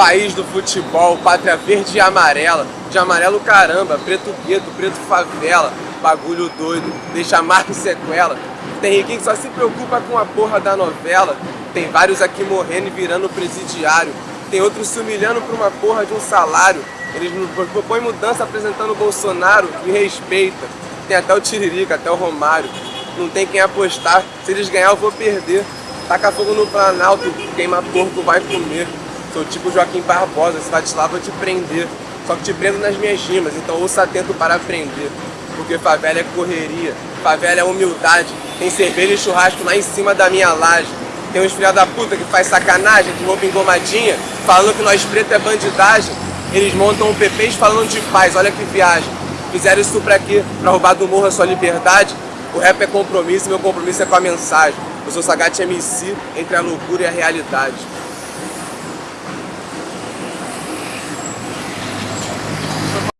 País do futebol, pátria verde e amarela. De amarelo caramba, preto gueto, preto favela. Bagulho doido, deixa marca e sequela. Tem riquinho que só se preocupa com a porra da novela. Tem vários aqui morrendo e virando presidiário. Tem outros se humilhando por uma porra de um salário. Eles propõem mudança apresentando o Bolsonaro, me respeita. Tem até o Tiririca, até o Romário. Não tem quem apostar, se eles ganhar eu vou perder. Taca fogo no Planalto, queima porco vai comer. Sou tipo Joaquim Barbosa, se vai vou te prender. Só que te prendo nas minhas rimas, então ouça atento para aprender. Porque favela é correria, favela é humildade. Tem cerveja e churrasco lá em cima da minha laje. Tem uns filha da puta que faz sacanagem, de roupa engomadinha, falando que nós preto é bandidagem. Eles montam um PPs falando de paz, olha que viagem. Fizeram isso pra quê? Pra roubar do morro a sua liberdade? O rap é compromisso meu compromisso é com a mensagem. Eu sou Sagat MC, entre a loucura e a realidade.